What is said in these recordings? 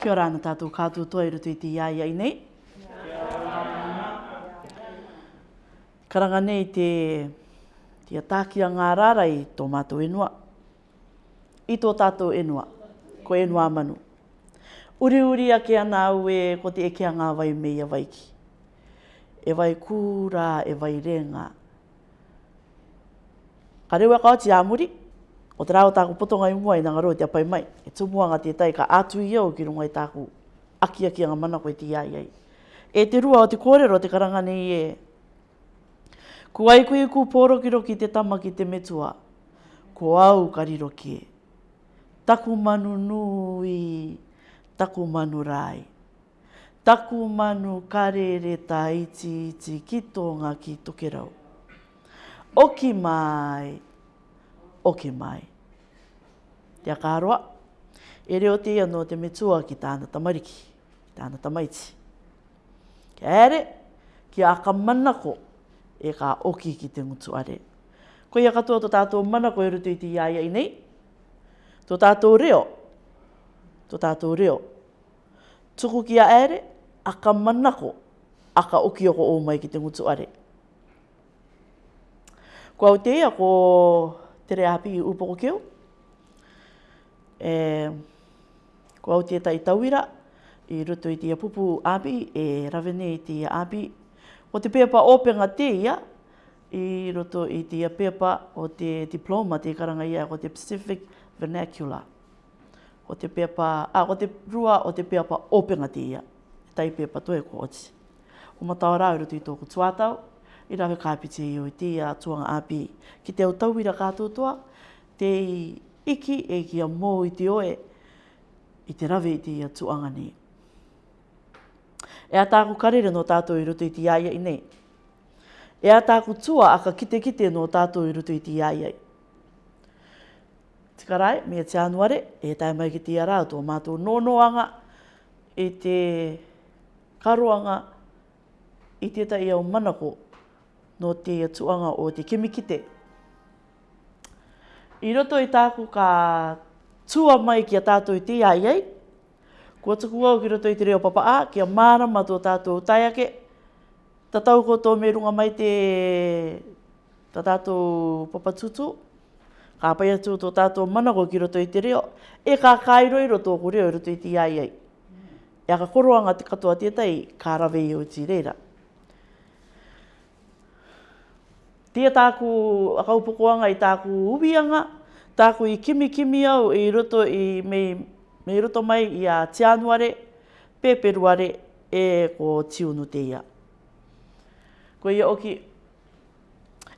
Kia ora ana tātou kātou toa i rutu i te iaia nei. Karanga nei te te atākia ngā rāra i tō mātou enua. I tō tātou enua, ko enua manu. Uri uri ake ana au e ko te eke ngā wai mei a waiki. E wai kūra, e wai renga. Ka rewe kāo ti āmuri. O te rāo tāku potonga i mua i nga roi te apai mai, e tumua ngā tētai ka ātu i au ki rungai tāku aki aki ngā mana koe ti ai ai. E te rua o te kōrero te karanga nei e. Ku ai kui ku pōro roki te tama ki te metua, ko au kari roki e. Taku manu nui, taku manu rai. Taku manu kare re ta iti iti ki tō ngā ki tokerau. Oki Oki mai oke mai. Tia kāroa, e reo te ia te metua ki tāna tamariki, ki tāna tamaiti. Ki ere, ki aka manako e ka oki ki te mutuare. Ko ia katoa tō tātou manako e rutu i te iaia i nei, tō tātou reo, tō tātou reo. Tuku ki a ere, aka manako, aka oki oko o mai ki te mutuare. Kua o te ia ko tere api i upoko keo. E, ko au tētai tauira, i ruto i tia pupu api, e ravene i tia api. O te pepa openga te ia, i roto i tia pepa o te diploma te karanga ia ko te Pacific Vernacular. O te pepa, a, o te rua o te pepa openga te ia. Tai pepa toi ko oti. O matau rau roto i tōku tuatau, i rawe kāpite i oi tia tuanga api. Ki te autauira kātotoa, te iki e kia mō i te oe, i te rawe i te ia tuanga ni. E a tāku karere no tātou i roto i te iaia i nei. E a tāku tua a ka kite kite no tātou i roto i te iaia i. Tika rai, mea te anuare, e tai mai ki te ia rātou mātou nonoanga i te karoanga i te tai au manako no te atuanga o te kimikite. I roto i tāku ka tua mai ki a tātou i te ai ai. Kua tuku au ki roto i te reo papa a, ki a māra matua tātou tai ake. Tatau ko tō merunga mai te ta tātou papa tutu. Ka pai atu tō tātou ko ki roto i te reo. E ka kairo i roto ko reo i roto i te ai ai. E a ka koroanga te katoa tētai, ka rawe i o ti reira. tia tāku akaupokoanga i tāku ubianga, tāku i kimi kimi au i roto, i mei, mei roto mai i a tianuare, peperuare e ko tiunu te Ko ia oki,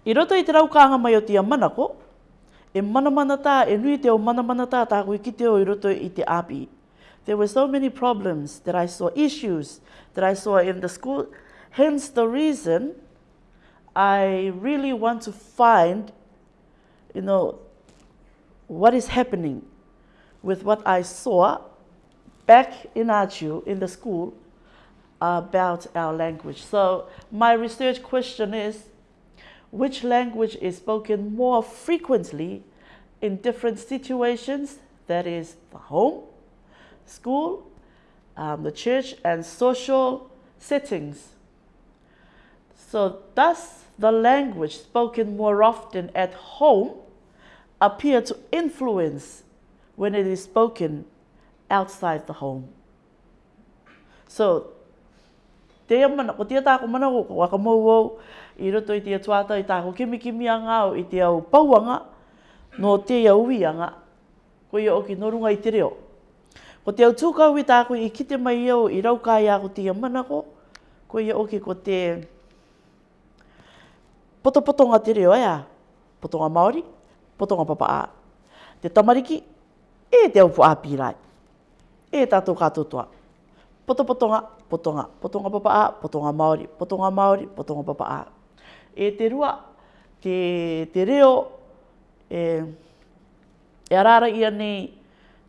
i roto i te raukanga mai o tia manako, e mana mana tā, e nui te o mana mana tā, tāku i kite i roto i te api. There were so many problems that I saw, issues that I saw in the school, hence the reason I really want to find, you know, what is happening with what I saw back in Achu in the school about our language. So my research question is, which language is spoken more frequently in different situations, that is the home, school, um, the church and social settings. So thus the language spoken more often at home appear to influence when it is spoken outside the home. So te mana ko te ta ko mana ko wa ka mo i ro i te twa i ta ko kimi kimi anga o i te au pauanga no te ia ui anga ko i o ki no runga i te reo ko te au tuka ui ta ko i kite mai o i rau a ko te mana ko ko i o ko te poto poto ngā te reo ea, poto ngā Māori, poto ngā papa Te tamariki, e te upu api rai, e tātou kātou toa. Poto poto ngā, poto ngā, poto ngā papa ā, poto ngā Māori, poto ngā Māori, poto ngā papa E te rua, te, te reo, e, e arara ia nei,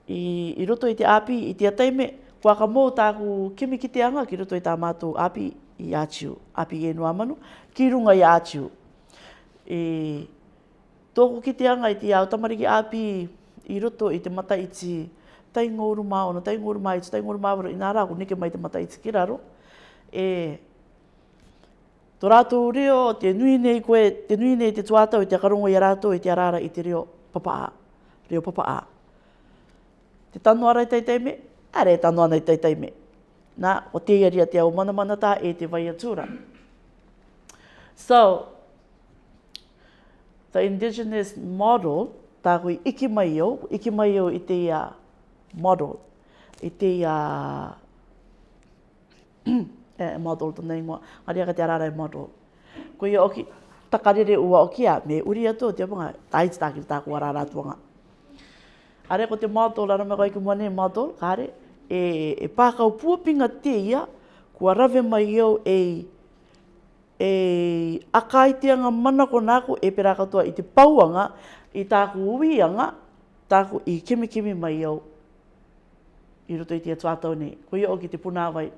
i, i roto i te āpi, i te ataime, kua mō tāku kemi ki te anga ki roto i tā mātou āpi i āchiu, āpi i e enu amanu, ki runga i āchiu, e tōko ki te anga i te ao tamari ki āpi i roto i te mata iti tai ngōru mā ono, tai ngōru mā iti, tai ngōru mā i nā rāko neke mai te mata i ki raro. E, tō rātou reo, te nui nei koe, te nui nei te tuātau i te karongo i a rātou i te arara i te reo papa a, reo papa a. Te tanu arai tai tai me, are tanu anai tai tai me. Nā, o te iaria te au mana mana tā e te vai atura. So, the indigenous model ta hui iki mai o iki mai o i te ia model i te ia eh, model to nei mo ari ga te arara e model ko i oki takarere ua oki a me uri atu te mga taiti taki ta ko arara tuanga are ko te model arame me ko iki mone model kare e e pa ka pinga te ia ko rave mai o e e anga mana ko nā e pera katoa i te pauanga, i tāku uianga, tāku i kimi kimi mai au. I roto i tia tuatau nei, ko ia o te punawai.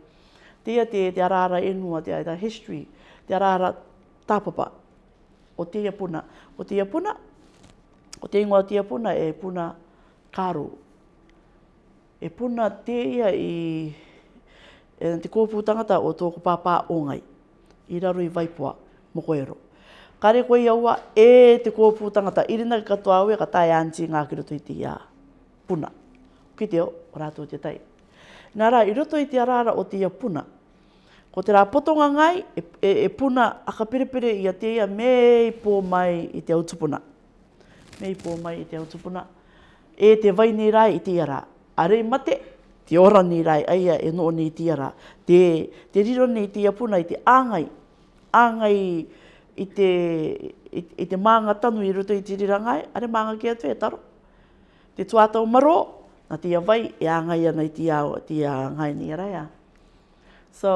Tia te, te arara enua, te aita history, te arara tāpapa. O te puna. o te puna, o te ingoa o te e puna karu. E puna te ia i e te kōpū tangata o tōku pāpā o ngai i raro i vaipua mo koero. Kare koe iaua e te kōpū tangata, irina ki katoa aue ka tae anti ngā ki roto i te ia puna. Ki te o, o rātou te tai. Nā rā, i roto i te arara o te ia puna. Ko te rā potonga ngai, e, e, e puna a ka perepere i a te ia mei pō mai i te autupuna. Mei pō mai i te autupuna. E te vai nei rā i te ia rā. Arei mate, te ora ni rai aia e no ni tia ra. Te, te riro ni tia puna i te āngai, āngai i te, i, i te maanga tanu i ruto i te rirangai, are maanga kia tue taro. Te tuatau maro, na tia vai e āngai ana i tia, tia āngai ni rai a. So,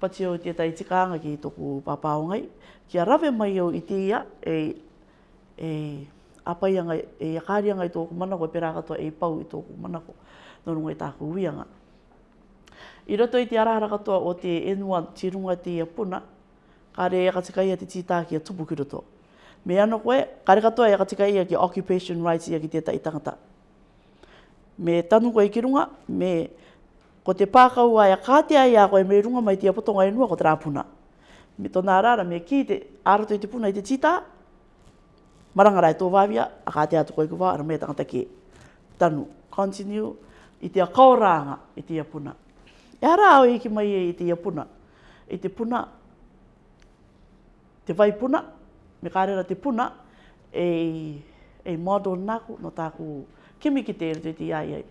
pati au te tai tikaanga ki tōku papao ngai, kia rawe mai au i tia e, e apaianga, e akarianga i tōku manako, e perāgatua e pau i tōku manako tono ngai tāku uianga. I roto i te arahara katoa o te N1 tirunga te Iapuna, kare re e katikaia te tītāki a tupu ki Me ano koe, kare re katoa e katikaia ki occupation rights ia ki te tai tangata. Me tanu koe ki runga, me ko te pākau ai a kātea koe me runga mai te Iapotonga e nua ko te puna. Me tona arara, me ki te arato i te puna i te tītā, marangarai e tō vāwia, a kātea tu koe kua, ara me tangata ki. Tanu, continue, i te akaoranga i te iapuna. E ara au i ki mai e i te iapuna. I te puna, te vai puna, me kārera te puna, e, e mādo nāku no tāku kimi ki te ere te ai ai.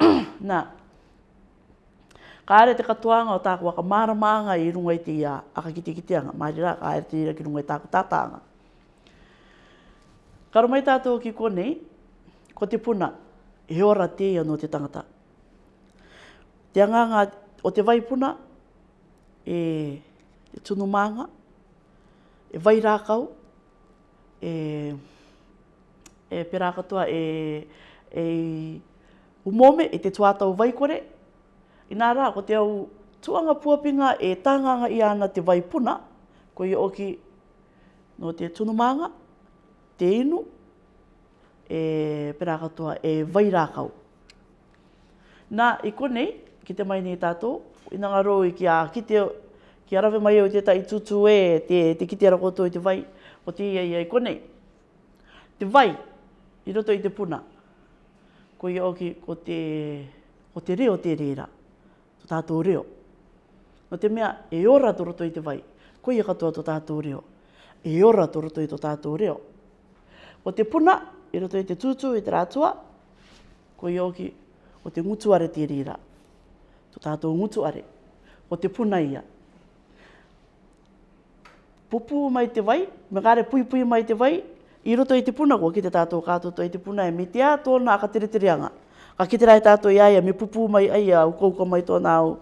Nā, kāre te katoanga o tāku waka māramānga i runga i te ia, aka ki te kiteanga, māri rā, kāre te ira ki runga i tāku tātānga. Karamai tātou ki konei, ko te puna, e ora te ia no te tangata. Te anganga o te vaipuna e, e tunu maanga, e vai rākau, e, e perākatua e, e umome e te tuatau vaikore. I nā rā, ko te au tuanga puapinga e tānganga i ana te vaipuna, ko i oki no te tunumanga, te inu, e pera katoa e vairākau. Nā, i konei, ki te mai nei tātou, ina ngā rō i kia kite, kia rawe mai au te tai tutu e, te, te kite ra koto i te vai, o te ia ia konei. Te vai, i roto i te puna, ko i auki ko te, ko te reo te reira, to tātou reo. No te mea, e ora to roto i te vai, ko i e katoa to tātou reo. E ora to roto i to tātou reo. O te puna, i roto i te tūtū i te rātua, ko i oki o te ngutuare te rira. Tō tātou ngutuare, o te puna ia. Pupu mai te wai, me gare pui pui mai te wai, i roto i te puna ko ki te tātou kātoto i te puna e me te a tōna a kateretirianga. Ka ki te rai tātou i aia, me pupu mai aia, u kouko mai tōna au,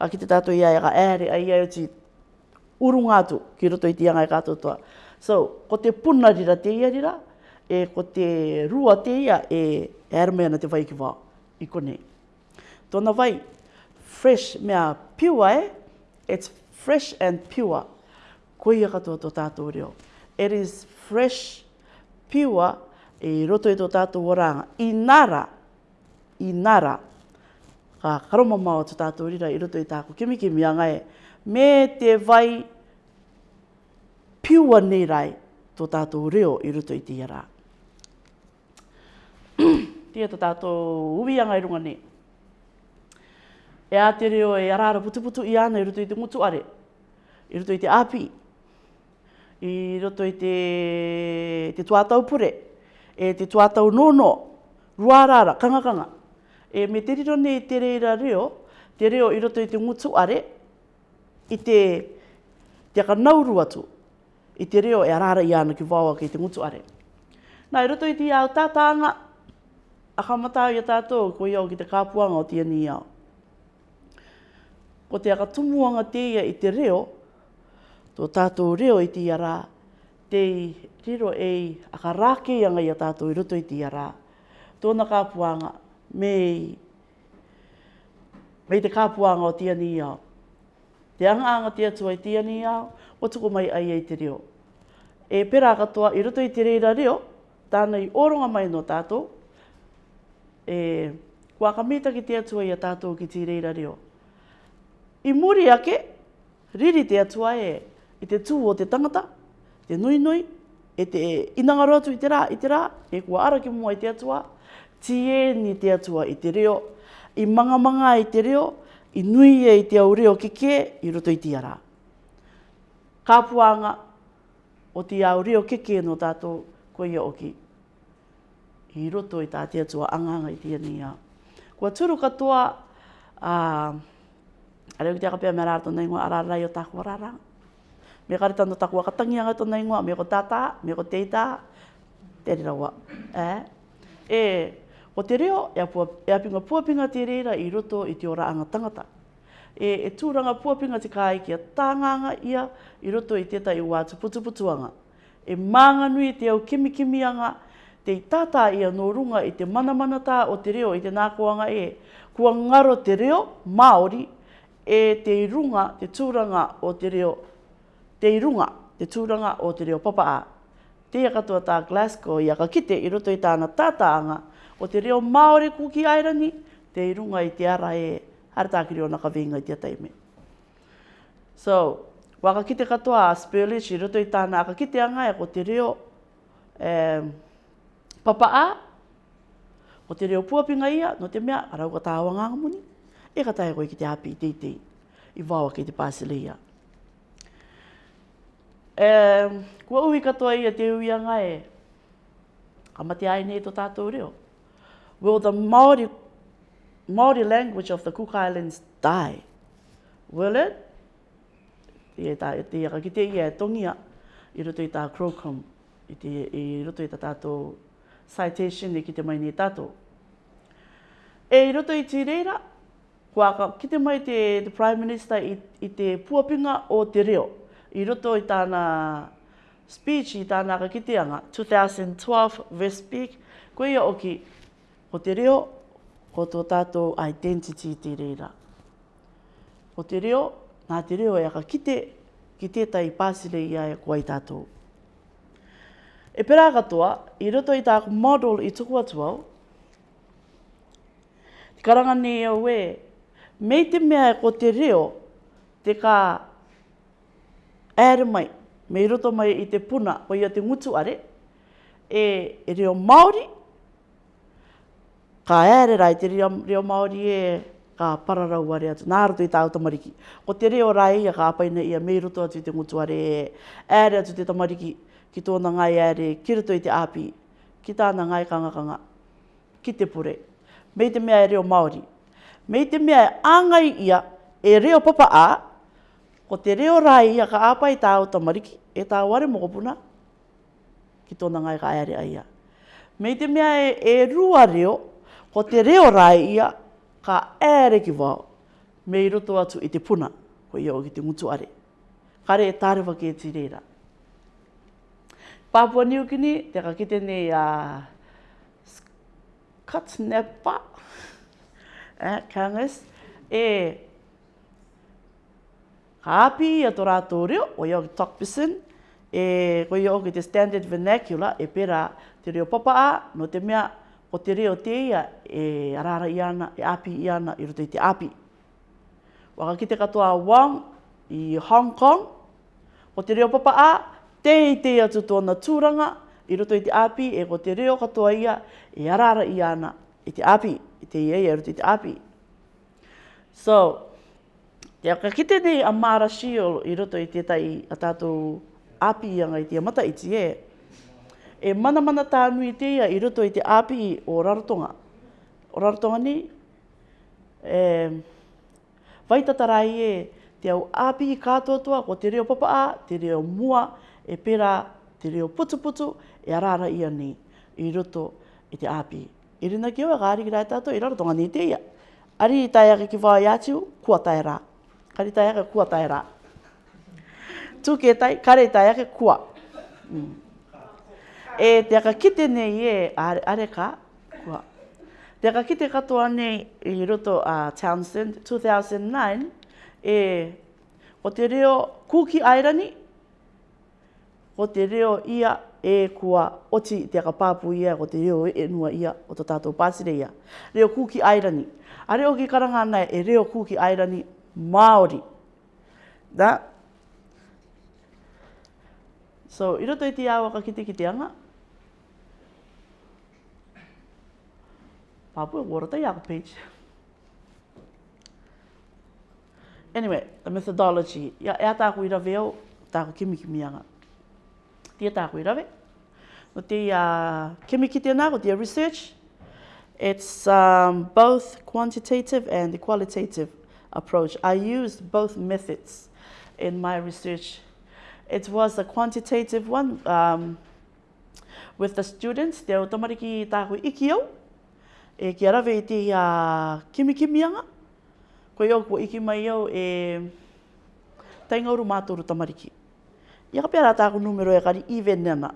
ka ki te tātou i aia, ka ai aia o ti urungātu ki roto i te iangai kātotoa. So, ko te puna rira, te ia rira, e ko te rua te ia e ermea na te vai ki wā, i konei. Tōna vai, fresh mea pure e, it's fresh and pure. Ko ia katoa tō tātou reo. It is fresh, pure, e roto i tō tātou oranga. I nara, i nara, ka karoma mao tō tātou rira i roto i e tāku kimikimi a ngai. E, me te vai, pure nei rai tō tātou reo i roto i tī rāk tia to tātou uwi anga i runga ni. E a te reo e arara putuputu i ana i ruto i te mutuare, i ruto i te api, i ruto i te, te tuatau pure, e te tuatau nono, ruarara, kangakanga. E me te riro nei te reira reo, te reo i ruto i te mutuare, i te te aka nauru atu i te reo e arara i ana ki wawa ki te ngutu are. Nā, i roto i te iau tātānga, a kamata i a tātou ko iau ki te kāpuanga o tia ni iau. Ko te akatumuanga teia i te reo, tō tātou reo i tia rā, tei riro ei akarākeianga i a tātou i roto i tia rā. Tōna kāpuanga, mei, mei te kāpuanga o tia ni iau. Te angaanga tia tua i tia ni iau, o tuku mai ai ei te reo. E pera katoa i roto i te reira reo, tānei oronga mai no tātou, e wakamita ki te atua i a tātou ki tīrei reo. I muri ake, riri te atua e i te tū o te tangata, te nui nui, e te inangaro atu i te rā, i te rā, e kua ara ki mua i te atua, tie ni te atua i te reo, i manga manga i te reo, i nui e i te au reo ki kē, i roto i tia rā. Kāpuanga o te au reo ki kē no tātou, ko ia oki. Okay ki roto i tātia tua anganga i tia ni a. Kua turu katoa, uh, a reo ki te akapea me rāra tōna ingoa, a rāra i o tāku rāra. Me kare tāna tāku akatangi anga tōna ingoa, me ko tātā, me ko teitā, te rira wā. Eh? E, o te reo, e apua, e apinga puapinga te reira i roto i te ora anga tangata. E, e tūranga puapinga te kāi ki a tānganga ia i roto i teta i wātu putuputuanga. E mānganui te au kimikimianga, kimi te tātā ia no runga i te manamanata o te reo i te nākoanga e. Kua ngaro te reo, Māori, e te runga te tūranga o te reo. Te runga te tūranga o te reo papaa. Te ia katoa tā Glasgow i ka kite i roto i tāna tātāanga o te reo Māori kuki airani, te runga i te ara e. Hara tāki reo naka vinga i te ataime. So, ka kite katoa a Spurlish i roto i tāna ka kite anga e ko te reo Papa a, o te reo puapinga ia, no te mea, arau ka tāwa ngā muni, e ka tāia koe ki te api te te, i wāwa ki te pāsele ia. E, kua uhi katoa ia te uia ngā e, ka mate ai nei tō tātou reo. Will the Māori, Māori language of the Cook Islands die? Will it? Te ia, e te ia ka kite ia e tongia, i roto i tā Crocombe, i, te, i roto i tā tātou citation e ki te mai ni tato. E roto i tīreira, kua ka ki te mai te, Prime Minister i, te puapinga o te reo. I roto i tāna speech i tāna ka kiteanga, 2012 West Peak, ko ia oki o te reo, ko tō tato identity te reira. O te reo, nā te reo e a ka kite, ki tētai pāsire i ai kua i tātou. E pera katoa, i roto i tāku model i tuku atu au. Te karanga ni e mei te mea e ko te reo, te ka ere mai, mei roto mai i te puna, o ia te ngutu are, e, e reo Māori, ka ere rai te reo, reo Māori e ka pararau are atu. Nā roto i tāu tamariki. Ko te reo rai, ia ka apaina ia mei roto atu i te ngutu are, ere atu te tamariki. atu te tamariki ki tōna ngai ere, ki rito i te āpi, ki tāna ngai kangakanga, ki te pure. Mei te mea e reo Māori. Mei te mea e āngai ia e reo papa ā, ko te reo rai ia ka āpa i tā o tamariki, e tā ware mokopuna, ki tōna ngai ka ere aia. Mei te mea e, e rua reo, ko te reo rai ia ka ere ki wau. Mei roto atu i te puna, ko ia o ki te mutuare. Kare e tārewa ki e tireira. Papua New Guinea, te kakite nei a uh, Scott Nepa, eh, Kangas, e kāpi i ato rātō reo, o iau ki Tokpison, e ko iau ki te standard vernacular, e pera te reo papa a, no te mea, o te reo te ia, e arara i ana, e api i ana, i roto te api. Waka ki katoa Wang i Hong Kong, o te reo papa a, te i te atu tōna tūranga, i roto i te api, e ko te reo katoa ia, e arara i ana, i te api, i te iei, e roto i te api. So, te aka kite nei a Mara Shiolo, i roto i te tai a tātou api ianga i te amata i tie, e mana mana tānui te ia i roto i te api o Rarotonga. O Rarotonga ni, e, vaitatarai e, te au api i kātua tua, ko te reo papa a, te reo mua, e pērā te reo putuputu e arara ia ni i roto i te āpi. I rina ki oa gāri rai tātou i rara tonga ni te ia. Ari i tai aga ki wā i atiu, kua tai rā. Kari tai aga kua tai rā. Tū ke tai, kare tai aga kua. Mm. E te aga kite nei e are, ka, kua. Te aga kite katoa nei i roto a Townsend 2009 e o te reo kūki airani ko te reo ia e kua oti te aka pāpu ia, ko te reo e nua ia o tō tātou pāsire ia. Reo kūki airani. A reo ki karanga nei e reo kūki airani Māori. Da? So, i roto i te awa ka kite ki te anga. Pāpu e wora tai page. Anyway, the methodology. Ia, ea tāku ira veo, tāku kimi kimi anga tia tā koe rawe. No te uh, kemiki tēnā, o te research, it's um, both quantitative and the qualitative approach. I used both methods in my research. It was a quantitative one um, with the students. Te o tamariki tā koe iki au, e kia rawe i te uh, kimikimianga. Koe au ko iki mai au e taingauru mātoro tamariki. Tamariki. Ia ka pera tāku numero e kari iwe nena.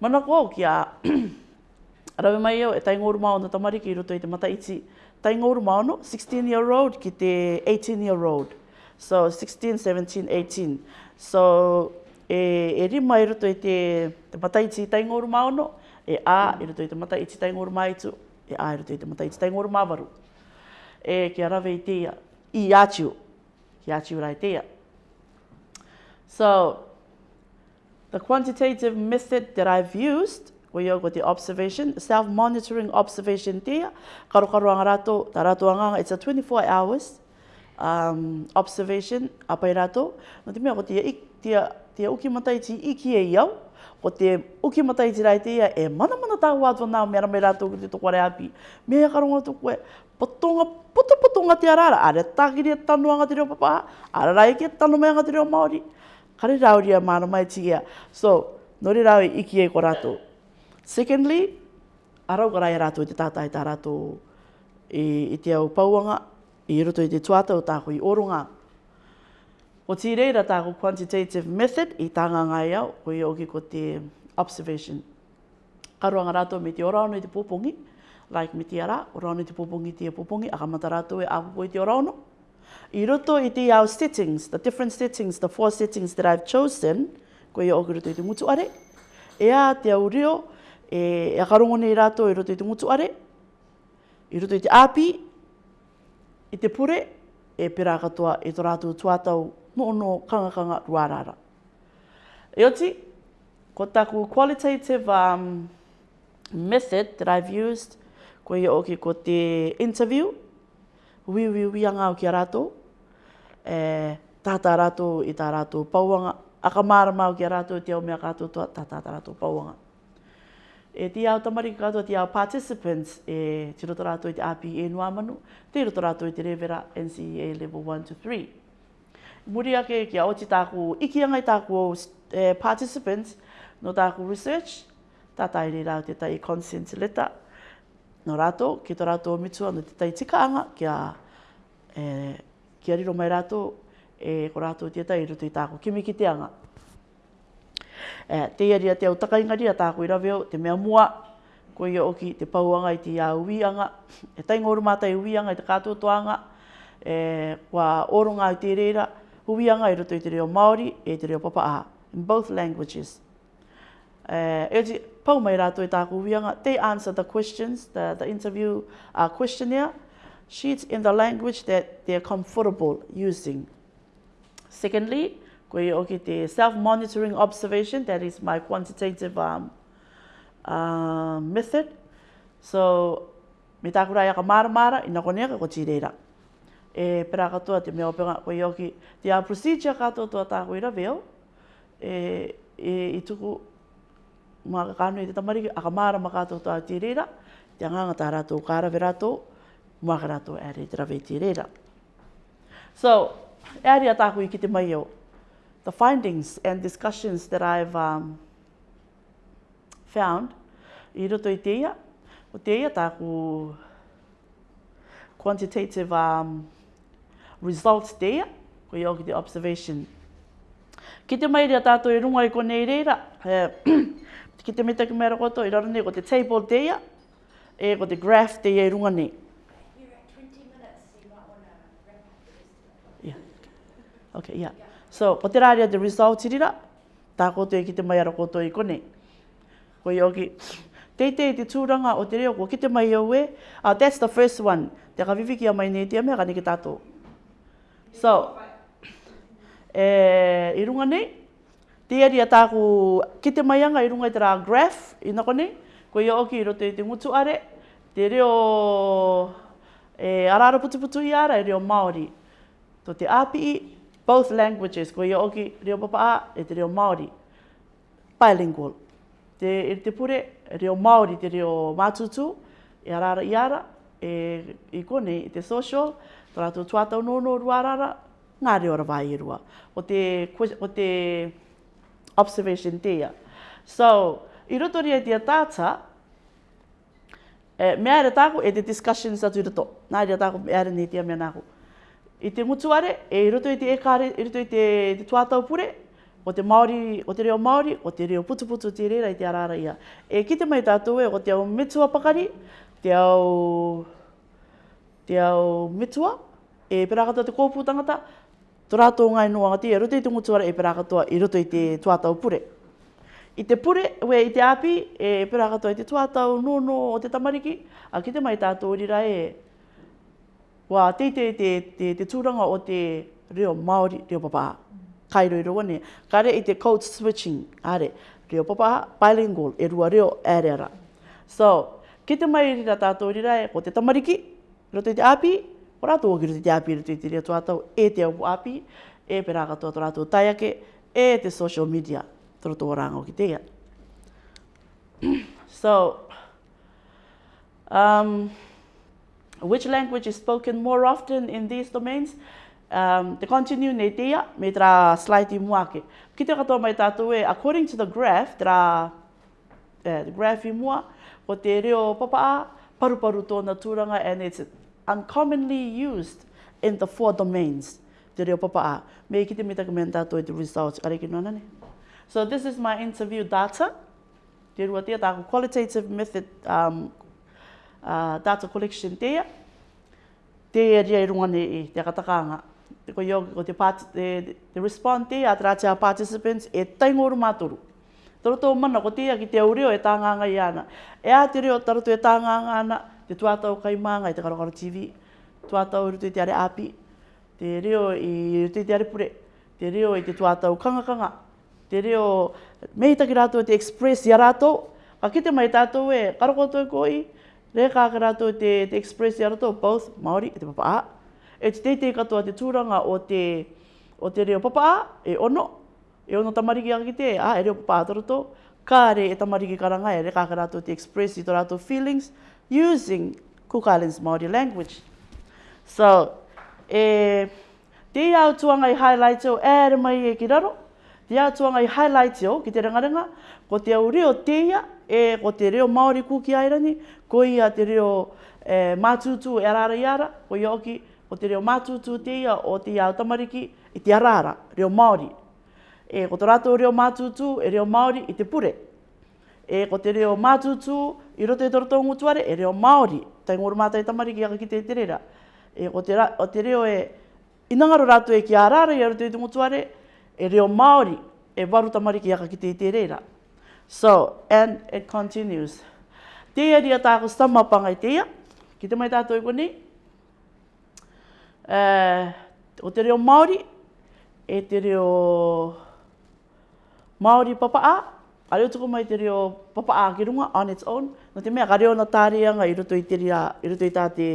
Mana kua o ki a... Rawe mai au e taingoru maono tamariki i roto i te mata iti. Taingoru maono, 16 year road ki te 18 year road. So, 16, 17, 18. So, e, e rima i roto i te, te mata i taingoru maono, e a i i te mata iti taingoru maitu, e a i i te mata iti taingoru mavaru. E kia rawe i teia, i atiu, ki atiu rai teia. So, the quantitative method that I've used, we go the observation, self-monitoring observation there, karu ang rato, tarato ang it's a 24 hours um, observation, apay rato, no di mea ko tia, tia, tia uki matai ti iki e iau, ko te uki matai ti rai tia e mana mana tau atua nao mea ramai rato ki te toko re api. Mea karu toko e potonga, puta potonga te arara, are takiri e tanu anga te reo papaha, are rai ke tanu mea anga te maori kare rauria mana mai tia. So, nori rau i iki e ko rato. Secondly, arau kara e rato i te tātai tā rato i, i te au pauanga, i roto i te tuata tāko i oronga. O tī reira tāko quantitative method i tānga ngai au, ko i oki ko te observation. Ka Karuanga rato me te oraono i te pōpongi, like me te ara, oraono i te pōpongi, te pōpongi, akamata rato e apu i te oraono. I roto i te iau settings, the different settings, the four settings that I've chosen, ko i oku roto i te mutuare, e a te au reo, e, e a karongo nei rato i roto i te mutuare, i roto i te api, i te pure, e pera katoa i e tō rātou tuatau no no kangakanga ruarara. E oti, ko taku qualitative um, method that I've used, ko i oku ko te interview, wiwi wianga o kia rātou. E, tātā rātou i tā rātou pauanga. Aka mārama o kia rātou te au mea kātou toa, tā tātā rātou pauanga. E te au tamariki kātou te au participants e te roto rātou i te RPE Nuamanu, te roto rātou i te Revera NCEA Level 1 to 3. Muri ake kia oti tāku ikianga i tāku o eh, participants no tāku research, tātai rei rāu te tai consent letter, no rato ki tō rato o mitua no te taitika anga kia e, kia riro mai rato e ko rato te tai rito i tāko kimi ki te anga. E, te iari a te au taka ingari a tāko i raveo, te mea mua, ko ia oki te pauanga i te ia ui anga, e tai ngoro mātai ui anga i te kātua toanga, e, kua oronga i te reira, ui anga iru rito i te reo Māori e te reo Papa'a, in both languages. Uh, eh, eti they answer the questions, the, the interview uh, questionnaire sheets in the language that they're comfortable using. Secondly, koe self-monitoring observation, that is my quantitative um, uh, method. So, me tāku rāia ka maramara, ina konea ka koti reira. E pera katoa te mea openga koe oki, te a procedure katoa tua tāku ira veo, e, e, i mga kakano i te tamariki, aka mara maka tō tō ati rira, te anganga tā rato kāra vi rato, mga ka rato e rei tira vei rira. So, e ari atāku i ki mai au, the findings and discussions that I've um, found, i roto i teia, o teia tāku quantitative um, results teia, ko i oki te observation. Kite te mai rea tātou e rungai ko nei reira, ki te meta ki mera koto, i raro nei, ko te table te ia, e ko te graph te ia i runga nei. Yeah. Okay, yeah. So, ko te rāria te result irira, tā koto e ki te mai ara koto i konei. Ko i oki, teitei te tūranga o te reo, ko ki te mai au e, ah, that's the first one. Te ka viviki a mai nei te amea, ka ni neki tātou. So, e, i runga nei, Te ari a tāku ki te maianga i runga i tera graph, i nako nei, ko i oki i roto i te ngutu are, te reo e, araro putuputu i ara, i e reo Māori. Tō te API, both languages, ko i oki reo papa a, e te reo Māori. Bilingual. Te, e te pure, e reo Māori, te reo Mātutu, e araro i ara, e, i konei, i te social, tō rātou tuatau nōno ruarara, ngā reo rawai i rua. O te, o te, o te observation tia. So, i roto ria tia tata, e, eh, mea re tāko e te discussions atu roto. Nā ria tāko mea re nei tia mea nāko. I te mutuare, e i roto i te ekare, i roto i te, te tuatau pure, o te, Māori, o te reo Māori, o te reo putuputu te reira i te arara ia. E ki te mai tātou e, o te au metua pakari, te au, te au metua, e perakata te kōpū tangata, Tō rātou ngai nōanga te roto i tungu tuara e perakatoa i e roto i te tuatau pure. I te pure, we i te api, e perakatoa i te tuatau nōno o te tamariki, a ki te mai tātou rira e, wā teitei te, te, te tūranga o te reo Māori, reo papā. Kai roi roa ne, kare i te code switching, are, reo papā, bilingual, e rua reo ereara. So, ki te mai rira tātou rira e, ko te tamariki, roto i te api, Ko rātou o kiri te api rātou i te rea tuatau e te au api, e pera katoa tō rātou tai ake, e te social media tō tō rāngo ki te so, um, which language is spoken more often in these domains? Um, te continue nei te me tra slide i mua ake. katoa mai tātou e, according to the graph, tra uh, eh, the graph i mua, ko te reo papa paru paru tōna tūranga, and it's uncommonly used in the four domains. Te reo papa'a. Me ikite me taka mea tātou i te results. Kare ki nōnane. So this is my interview data. Te rua tia tāku qualitative method um, uh, data collection tia. Te rea i rungane i te katakaanga. Te ko yoke ko te, part, te, te respond tia te participants e taingoro maturu. Toro tō mana ko tia ki te aureo e tānganga i ana. E a te reo taro tu e tānganga ana te tuatau kai mānga i te karakaro TV, tuatau rute te are api, te reo i rute te are pure, te reo i te tuatau kangakanga, te reo meitaki rātou e te express i rātou, ka kite mai tātou e karakoto e koi, re kāke rātou te, te express i rātou, both Māori e te papa a. E te teitei katoa te tūranga o te, o te reo papa e ono, e ono tamariki a kite, a e reo papa a tarotou, kā re e tamariki karanga e re kāke rātou te express i tō rātou feelings, using Cook Islands Māori language. So, e, te au tuanga i highlight o ere mai e ki raro, te au tuanga i highlight o ki te rangaranga, ko te au reo teia, e, ko te reo Māori kuki airani, ko ia te reo e, mātutu e arara iara, ko ioki, ko te reo mātutu teia o te au tamariki i te arara, reo Māori. E, ko te rato reo mātutu e reo Māori i te pure. E, ko te reo mātutu e reo Māori I roto e toro tōngu tuare, e reo Māori, tai ngoro mātai tamari ki aka ki te terera. E, o, te ra, o te reo e inangaro rātu e ki a rāra i roto i tōngu tuare, e reo Māori, e waru tamari ki aka ki te terera. So, and it continues. Te ari a tāko stama panga i teia, ki te mai tātou i e koni. Uh, o te reo Māori, e te reo Māori papa a, a reo tuku mai te reo papa ākirunga on its own. No te mea, ka reo na tārianga i roto i te rea, i roto i tā te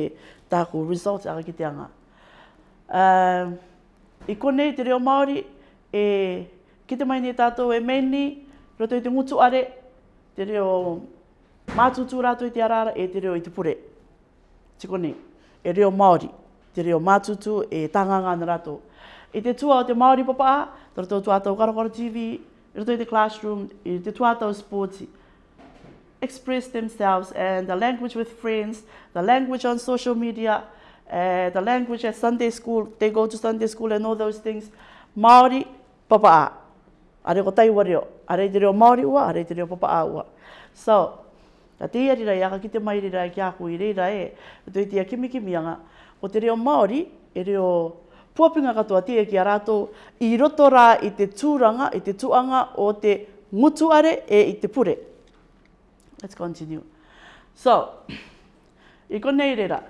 tāku result aga ki anga. Uh, I konei te reo Māori, e kite mai ni tātou e meni, roto i te ngutu are, te reo mātutu rātou i te arara, e te reo i te pure. Ti konei, e reo Māori, te reo mātutu e tanganga na rātou. I te tua o te Māori papa, tātou tātou karakoro TV, into the classroom, throughout those sports, express themselves and the language with friends, the language on social media, uh, the language at Sunday school, they go to Sunday school and all those things. Māori, papa'a. Are ko taiwa reo. Are te reo Māori ua, are te reo papa'a ua. So, ta te ari rai, aka ki te mai rai ki aku i reira e, tui tia kimikimianga, o te reo Māori, e reo puapinga katoa tia ki a rato, i roto rā i te tūranga, i te tuanga o te mutuare e i te pure. Let's continue. So, i konei reira.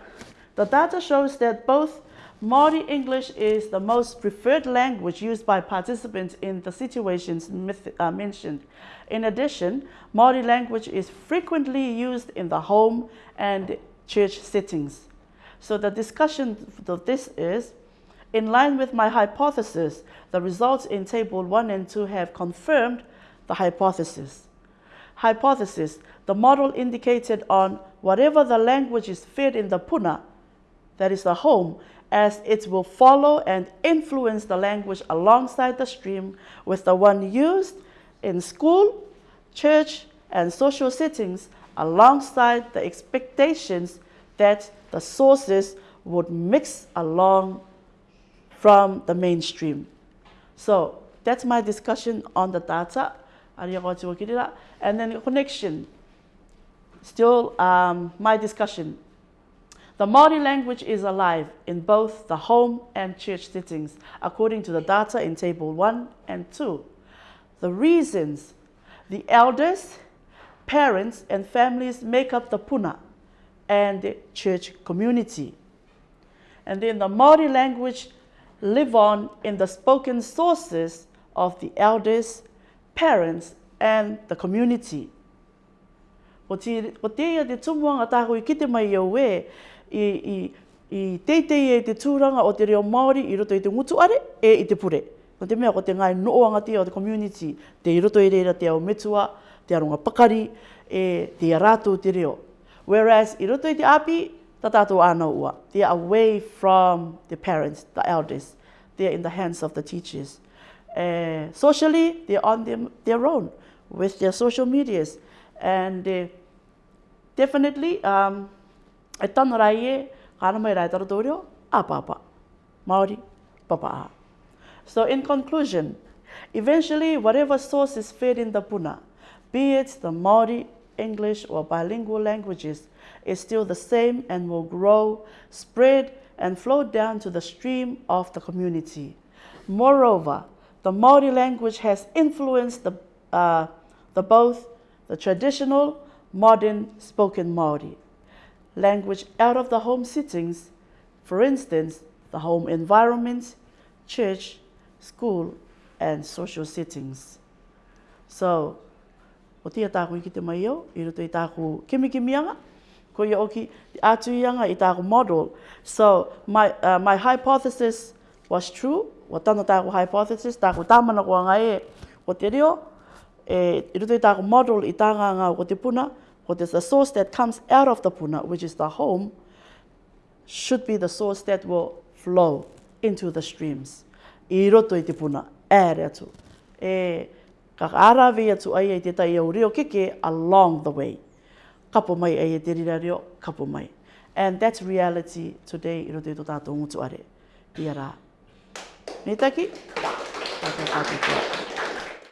The data shows that both Māori English is the most preferred language used by participants in the situations uh, mentioned. In addition, Māori language is frequently used in the home and church settings. So the discussion of this is, In line with my hypothesis, the results in table 1 and 2 have confirmed the hypothesis. Hypothesis, the model indicated on whatever the language is fed in the puna, that is the home, as it will follow and influence the language alongside the stream with the one used in school, church, and social settings alongside the expectations that the sources would mix along from the mainstream. So that's my discussion on the data. And then connection, still um, my discussion. The Maori language is alive in both the home and church settings, according to the data in Table 1 and 2. The reasons the elders, parents, and families make up the puna and the church community. And then the Maori language live on in the spoken sources of the elders, parents, and the community. Ko te, te ia te tumuanga tāko i kite mai iau e, i, i, i teitei e te tūranga o te reo Māori i roto i te mutuare e i te pure. Ko te mea, ko te ngai noanga te o te community, te i roto i reira te au metua, te arunga pakari, e te arātou te reo. Whereas i roto i te api, They are away from the parents, the elders. They are in the hands of the teachers. Uh, socially, they're on them, their own with their social medias. And uh, definitely, um, etan raie, kana mai raitar doryo, apapa. Maori, papa. So in conclusion, eventually, whatever source is fed in the puna, be it the Maori, English, or bilingual languages, is still the same and will grow, spread, and flow down to the stream of the community. Moreover, the Maori language has influenced the, uh, the both the traditional, modern spoken Maori language out of the home settings, for instance, the home environment, church, school, and social settings. So, o tia tāku i ki te mai au, i roto i tāku ko ia oki atu ianga i tāku model. So my, uh, my hypothesis was true, wa tana tāku hypothesis, tāku tāmana kua ngai e, ko te reo, e, i rutu i model i tāngā ngā ko te puna, ko te the source that comes out of the puna, which is the home, should be the source that will flow into the streams. I roto i te puna, ere atu. E, ka arawe atu ai e te tai reo keke along the way. kapo mai e te rira reo, kapo mai. And that's reality today i roto i tō tātou ngutu are. Ia rā. Nei taki? Tātou tātou tātou.